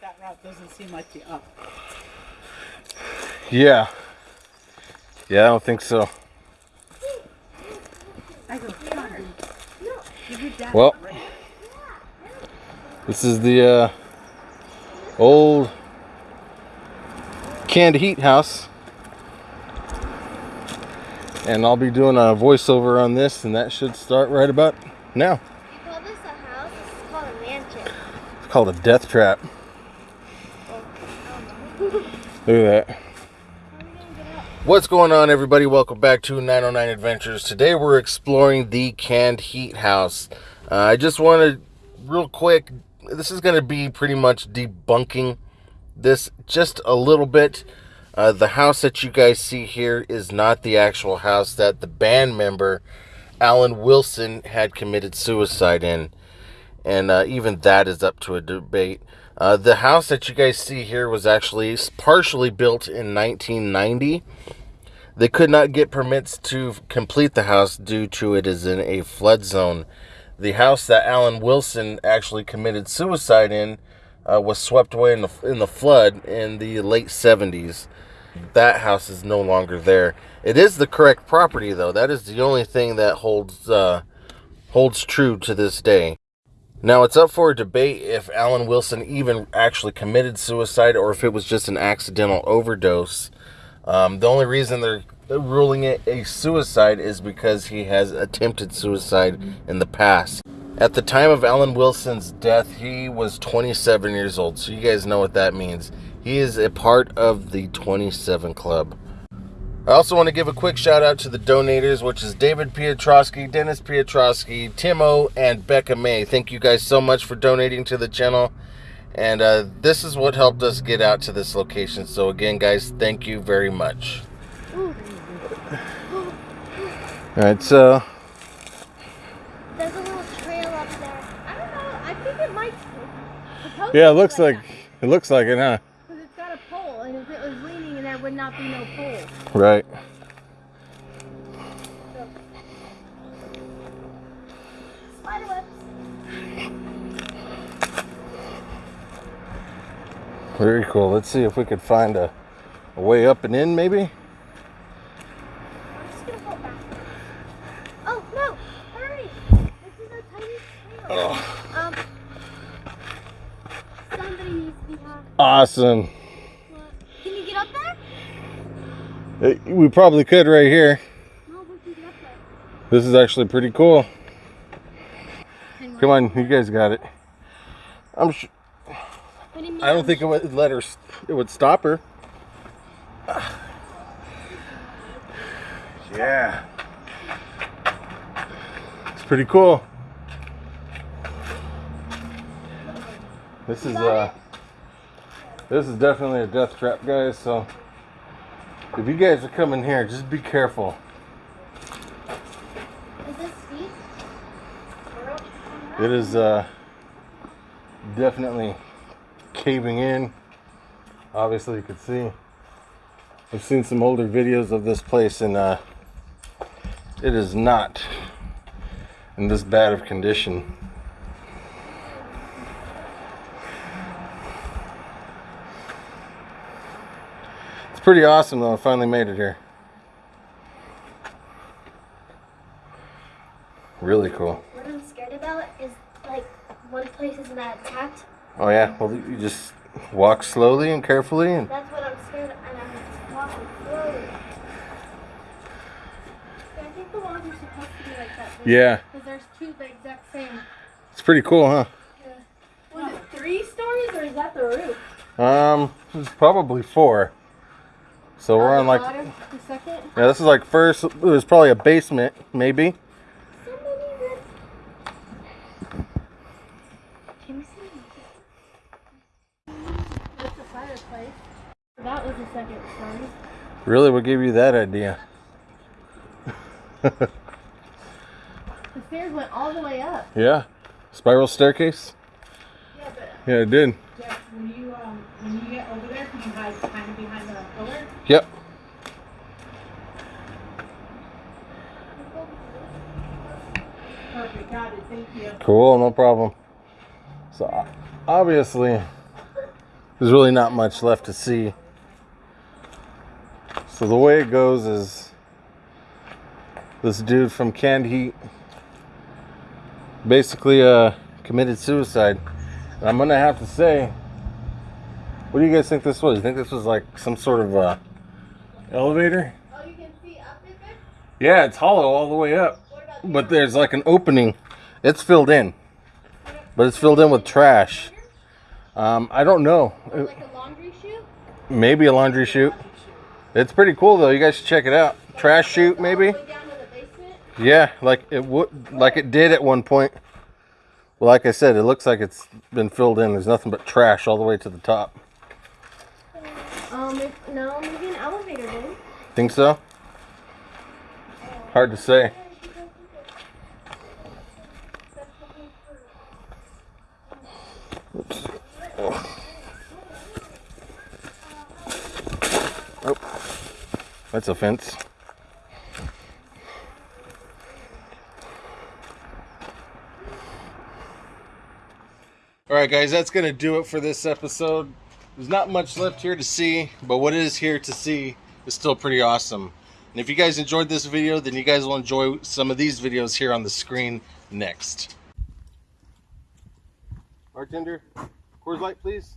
but that route doesn't seem like the up. Yeah. Yeah, I don't think so. I go, come on, dude. Give your dad Well. This is the uh, old canned heat house. And I'll be doing a voiceover on this, and that should start right about now. You call this a house? It's called a mansion. It's called a death trap. Look at that. What's going on, everybody? Welcome back to 909 Adventures. Today we're exploring the canned heat house. Uh, I just wanted, real quick, this is going to be pretty much debunking this just a little bit. Uh, the house that you guys see here is not the actual house that the band member Alan Wilson had committed suicide in. And uh, even that is up to a debate. Uh, the house that you guys see here was actually partially built in 1990. They could not get permits to complete the house due to it is in a flood zone. The house that Alan Wilson actually committed suicide in uh, was swept away in the in the flood in the late 70s. That house is no longer there. It is the correct property though. That is the only thing that holds uh, holds true to this day. Now it's up for debate if Alan Wilson even actually committed suicide or if it was just an accidental overdose. Um, the only reason they're ruling it a suicide is because he has attempted suicide in the past. At the time of Alan Wilson's death, he was 27 years old. So you guys know what that means. He is a part of the 27 Club. I also want to give a quick shout out to the donators, which is David Pietrowski, Dennis Pietrowski, Timo, and Becca May. Thank you guys so much for donating to the channel. And uh, this is what helped us get out to this location. So again, guys, thank you very much. All right, so There's a little trail up there. I don't know. I think it might. supposed yeah, it looks like that. it looks like it, huh? Because it's got a pole, and if it was leaning, there would not be no pole. Right. Spider webs. Very cool. Let's see if we could find a, a way up and in, maybe. I'm just gonna go back. Oh no! Hurry! This is a tiny trail. Um. Somebody needs to be on. Awesome. Can you get up there? Uh, We probably could right here. No, we can get up there. This is actually pretty cool. Come on, you guys got it. I'm. What do? I don't think it would let her. It would stop her. Yeah. It's pretty cool. This is uh this is definitely a death trap, guys, so if you guys are coming here, just be careful. Is this steep? It is uh definitely caving in. Obviously you can see. I've seen some older videos of this place and uh it is not in this bad of condition. Pretty awesome though, I finally made it here. Really cool. What I'm scared about is like one place is not attacked. Oh yeah, well you just walk slowly and carefully and That's what I'm scared of, and I'm walking slowly. I think the walls are supposed to be like that. yeah, Because there's two the exact same. it's pretty cool, huh? Was it three stories or is that the roof? Um, it's probably four. So we're on like, yeah, this is like first. It was probably a basement, maybe. Somebody did. Can we see? That's the fireplace. That was the second story. Really, what gave you that idea? The stairs went all the way up. Yeah, spiral staircase. Yeah, but Yeah, it did when you um when you get over there, can you hide kind of behind the pillar? Yep. Perfect, got it. Thank you. Cool, no problem. So obviously, there's really not much left to see. So the way it goes is this dude from Canned Heat basically uh, committed suicide. And I'm gonna have to say, what do you guys think this was? You think this was like some sort of uh, elevator? Oh, you can see up it there? Yeah, it's hollow all the way up, What about but there's like an opening. It's filled in, but it's filled in with trash. Um, I don't know. Like a laundry chute? Maybe a laundry chute. It's pretty cool though. You guys should check it out. Trash chute, maybe. All the way down to the basement? Yeah, like it would, like it did at one point. Well, like I said, it looks like it's been filled in. There's nothing but trash all the way to the top. Um, if, no, maybe an elevator, dude. Think so? Hard to say. Oops. Oh. That's a fence. All right, guys, that's going to do it for this episode. There's not much left here to see, but what is here to see is still pretty awesome. And if you guys enjoyed this video, then you guys will enjoy some of these videos here on the screen next. Bartender, Coors Light, please.